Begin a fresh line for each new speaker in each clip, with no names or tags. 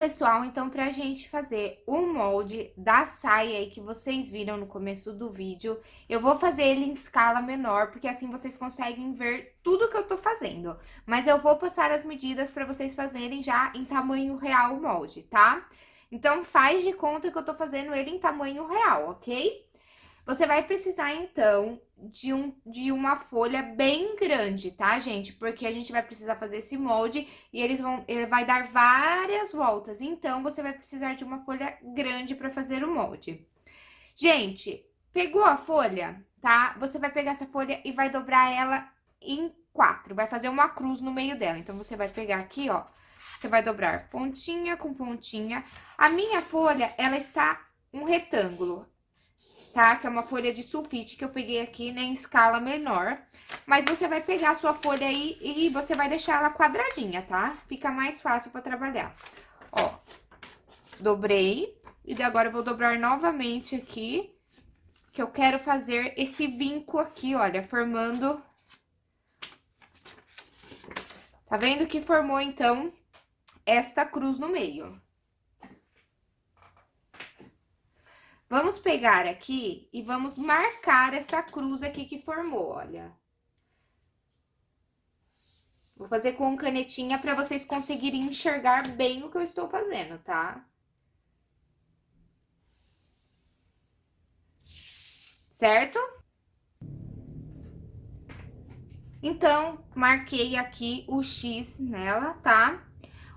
Pessoal, então, pra gente fazer o molde da saia aí que vocês viram no começo do vídeo, eu vou fazer ele em escala menor, porque assim vocês conseguem ver tudo que eu tô fazendo. Mas eu vou passar as medidas pra vocês fazerem já em tamanho real o molde, tá? Então, faz de conta que eu tô fazendo ele em tamanho real, ok? Você vai precisar, então, de, um, de uma folha bem grande, tá, gente? Porque a gente vai precisar fazer esse molde e eles vão, ele vai dar várias voltas. Então, você vai precisar de uma folha grande para fazer o molde. Gente, pegou a folha, tá? Você vai pegar essa folha e vai dobrar ela em quatro. Vai fazer uma cruz no meio dela. Então, você vai pegar aqui, ó. Você vai dobrar pontinha com pontinha. A minha folha, ela está um retângulo tá? Que é uma folha de sulfite que eu peguei aqui, né, em escala menor. Mas você vai pegar a sua folha aí e você vai deixar ela quadradinha, tá? Fica mais fácil pra trabalhar. Ó, dobrei. E agora eu vou dobrar novamente aqui, que eu quero fazer esse vinco aqui, olha, formando... Tá vendo que formou, então, esta cruz no meio. Vamos pegar aqui e vamos marcar essa cruz aqui que formou, olha. Vou fazer com canetinha para vocês conseguirem enxergar bem o que eu estou fazendo, tá? Certo? Então, marquei aqui o X nela, tá?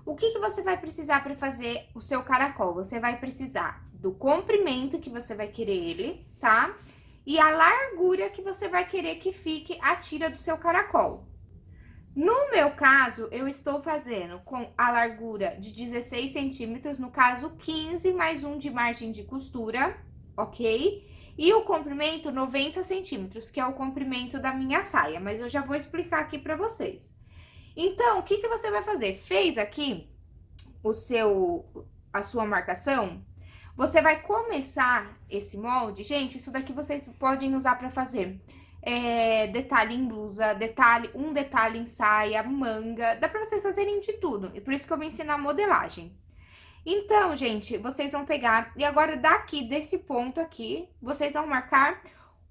O que, que você vai precisar para fazer o seu caracol? Você vai precisar do comprimento que você vai querer ele, tá? E a largura que você vai querer que fique a tira do seu caracol. No meu caso, eu estou fazendo com a largura de 16 centímetros, no caso 15 mais um de margem de costura, ok? E o comprimento 90 centímetros, que é o comprimento da minha saia, mas eu já vou explicar aqui pra vocês. Então, o que, que você vai fazer? Fez aqui o seu, a sua marcação, você vai começar esse molde, gente, isso daqui vocês podem usar pra fazer é, detalhe em blusa, detalhe, um detalhe em saia, manga, dá pra vocês fazerem de tudo. E por isso que eu vou ensinar modelagem. Então, gente, vocês vão pegar, e agora daqui, desse ponto aqui, vocês vão marcar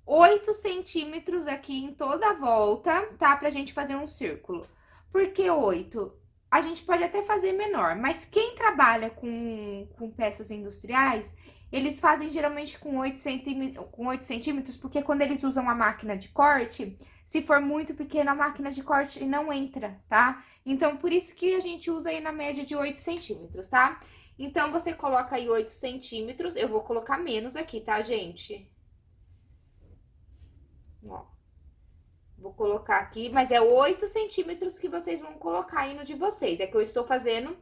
8 centímetros aqui em toda a volta, tá? Pra gente fazer um círculo. Por que 8? A gente pode até fazer menor, mas quem trabalha com, com peças industriais, eles fazem geralmente com 8, centímetros, com 8 centímetros, porque quando eles usam a máquina de corte, se for muito pequena, a máquina de corte não entra, tá? Então, por isso que a gente usa aí na média de 8 centímetros, tá? Então, você coloca aí 8 centímetros, eu vou colocar menos aqui, tá, gente? Ó. Vou colocar aqui, mas é 8 centímetros que vocês vão colocar aí no de vocês. É que eu estou fazendo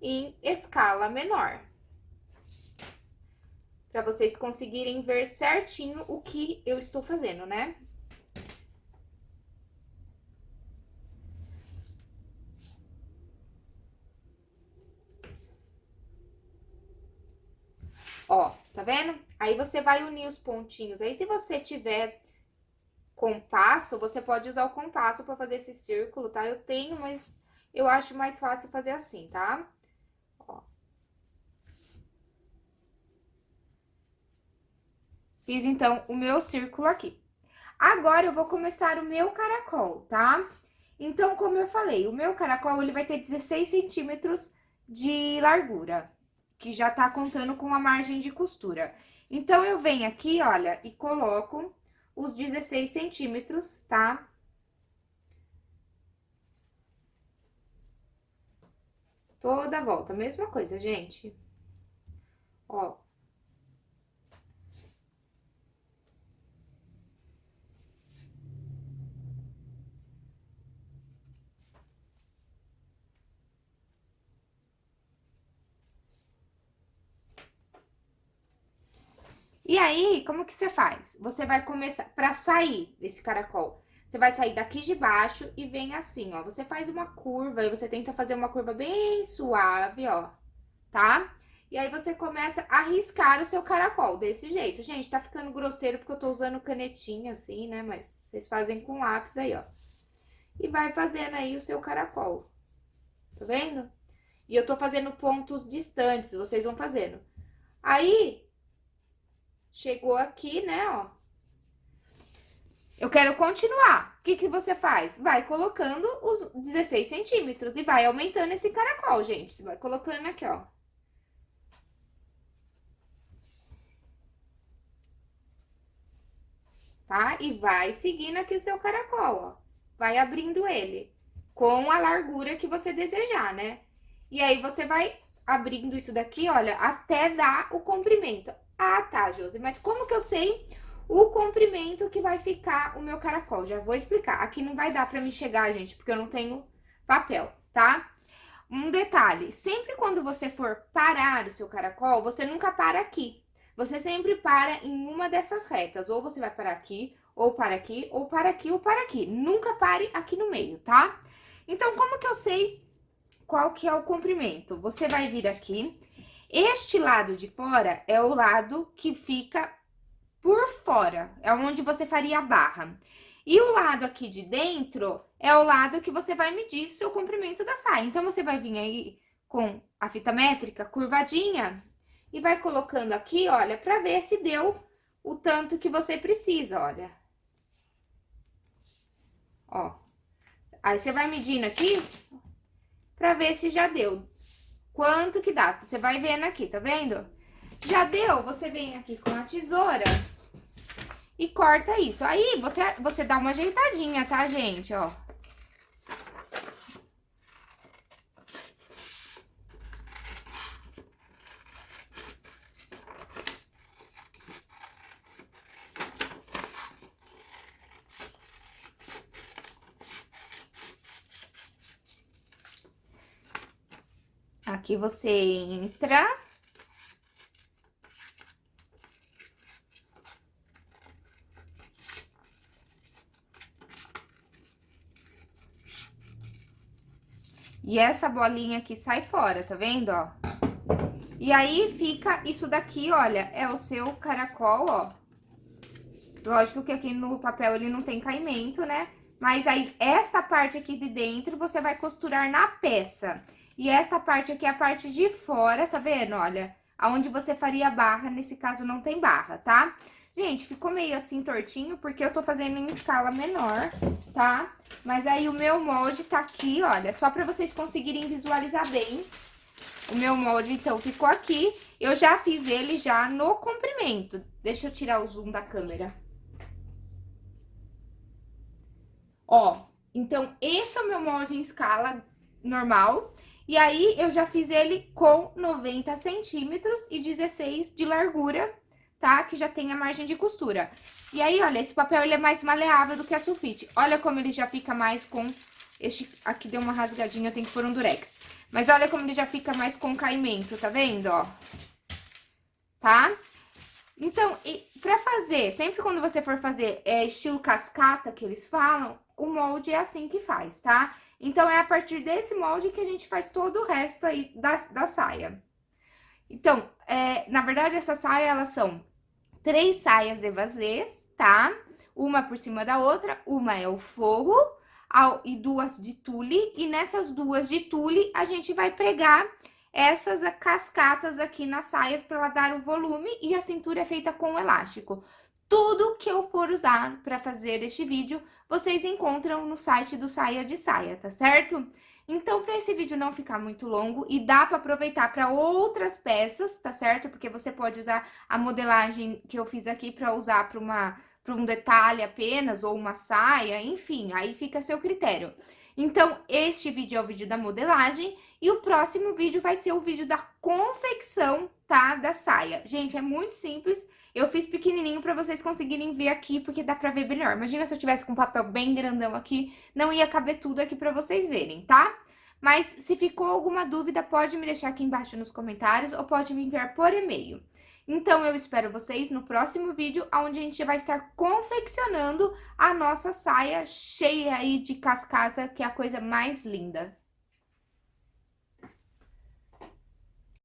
em escala menor. Pra vocês conseguirem ver certinho o que eu estou fazendo, né? Ó, tá vendo? Aí você vai unir os pontinhos. Aí, se você tiver compasso, você pode usar o compasso para fazer esse círculo, tá? Eu tenho, mas eu acho mais fácil fazer assim, tá? Ó. Fiz, então, o meu círculo aqui. Agora, eu vou começar o meu caracol, tá? Então, como eu falei, o meu caracol, ele vai ter 16 centímetros de largura, que já tá contando com a margem de costura. Então, eu venho aqui, olha, e coloco os 16 centímetros, tá? Toda volta, mesma coisa, gente. Ó. E aí, como que você faz? Você vai começar, pra sair desse caracol, você vai sair daqui de baixo e vem assim, ó. Você faz uma curva e você tenta fazer uma curva bem suave, ó, tá? E aí, você começa a riscar o seu caracol desse jeito. Gente, tá ficando grosseiro porque eu tô usando canetinha assim, né? Mas vocês fazem com lápis aí, ó. E vai fazendo aí o seu caracol. Tá vendo? E eu tô fazendo pontos distantes, vocês vão fazendo. Aí, chegou aqui, né, ó. Eu quero continuar. O que que você faz? Vai colocando os 16 centímetros e vai aumentando esse caracol, gente. Você vai colocando aqui, ó. Tá? E vai seguindo aqui o seu caracol, ó. Vai abrindo ele com a largura que você desejar, né? E aí, você vai abrindo isso daqui, olha, até dar o comprimento. Ah, tá, Josi, mas como que eu sei o comprimento que vai ficar o meu caracol? Já vou explicar. Aqui não vai dar pra me chegar, gente, porque eu não tenho papel, tá? Um detalhe, sempre quando você for parar o seu caracol, você nunca para aqui. Você sempre para em uma dessas retas. Ou você vai parar aqui, ou para aqui, ou para aqui, ou para aqui. Nunca pare aqui no meio, tá? Então, como que eu sei qual que é o comprimento? Você vai vir aqui. Este lado de fora é o lado que fica por fora, é onde você faria a barra. E o lado aqui de dentro é o lado que você vai medir seu comprimento da saia. Então, você vai vir aí com a fita métrica curvadinha e vai colocando aqui, olha, pra ver se deu o tanto que você precisa, olha. Ó. Aí, você vai medindo aqui pra ver se já deu. Quanto que dá? Você vai vendo aqui, tá vendo? Já deu? Você vem aqui com a tesoura e corta isso. Aí, você, você dá uma ajeitadinha, tá, gente? Ó. Aqui você entra. E essa bolinha aqui sai fora, tá vendo, ó? E aí, fica isso daqui, olha, é o seu caracol, ó. Lógico que aqui no papel ele não tem caimento, né? Mas aí, essa parte aqui de dentro, você vai costurar na peça. E essa parte aqui é a parte de fora, tá vendo? Olha, aonde você faria barra, nesse caso não tem barra, tá? Gente, ficou meio assim tortinho, porque eu tô fazendo em escala menor, tá? Mas aí o meu molde tá aqui, olha, só pra vocês conseguirem visualizar bem. O meu molde, então, ficou aqui. Eu já fiz ele já no comprimento. Deixa eu tirar o zoom da câmera. Ó, então, esse é o meu molde em escala normal. E aí, eu já fiz ele com 90 centímetros e 16 de largura, tá? Que já tem a margem de costura. E aí, olha, esse papel ele é mais maleável do que a sulfite. Olha como ele já fica mais com... Este aqui deu uma rasgadinha, eu tenho que pôr um durex. Mas olha como ele já fica mais com caimento, tá vendo, ó? Tá? Então, e pra fazer, sempre quando você for fazer é, estilo cascata, que eles falam, o molde é assim que faz, tá? Então, é a partir desse molde que a gente faz todo o resto aí da, da saia. Então, é, na verdade, essa saia, elas são três saias evasês, tá? Uma por cima da outra, uma é o forro ao, e duas de tule. E nessas duas de tule, a gente vai pregar essas cascatas aqui nas saias para ela dar o volume e a cintura é feita com elástico. Tudo que eu for usar para fazer este vídeo, vocês encontram no site do Saia de Saia, tá certo? Então, para esse vídeo não ficar muito longo e dá para aproveitar para outras peças, tá certo? Porque você pode usar a modelagem que eu fiz aqui para usar para uma para um detalhe apenas ou uma saia, enfim, aí fica a seu critério. Então, este vídeo é o vídeo da modelagem e o próximo vídeo vai ser o vídeo da confecção, tá? Da saia. Gente, é muito simples eu fiz pequenininho pra vocês conseguirem ver aqui, porque dá pra ver melhor. Imagina se eu tivesse com papel bem grandão aqui, não ia caber tudo aqui pra vocês verem, tá? Mas se ficou alguma dúvida, pode me deixar aqui embaixo nos comentários ou pode me enviar por e-mail. Então, eu espero vocês no próximo vídeo, onde a gente vai estar confeccionando a nossa saia cheia aí de cascata, que é a coisa mais linda.